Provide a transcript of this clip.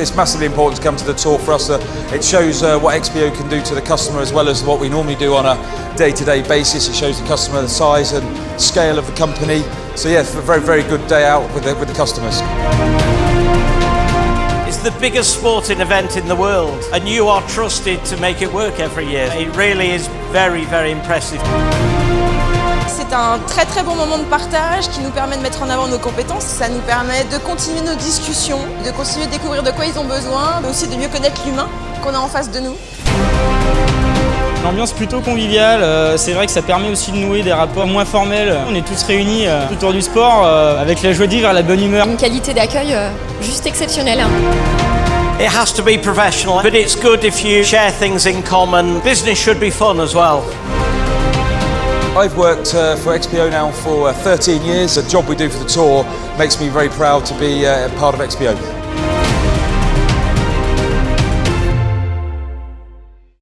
it's massively important to come to the tour for us. Uh, it shows uh, what XPO can do to the customer as well as what we normally do on a day-to-day basis. It shows the customer the size and scale of the company. So yeah, it's a very, very good day out with the, with the customers. It's the biggest sporting event in the world and you are trusted to make it work every year. It really is very, very impressive. C'est un très très bon moment de partage qui nous permet de mettre en avant nos compétences. Ça nous permet de continuer nos discussions, de continuer de découvrir de quoi ils ont besoin, mais aussi de mieux connaître l'humain qu'on a en face de nous. Une ambiance plutôt conviviale, euh, c'est vrai que ça permet aussi de nouer des rapports moins formels. On est tous réunis euh, autour du sport euh, avec la joie de vivre et la bonne humeur. Une qualité d'accueil juste exceptionnelle. It has to be professional, but it's good if you share things in common. Business should be fun as well. I've worked uh, for XPO now for uh, 13 years. The job we do for the tour makes me very proud to be uh, part of XPO.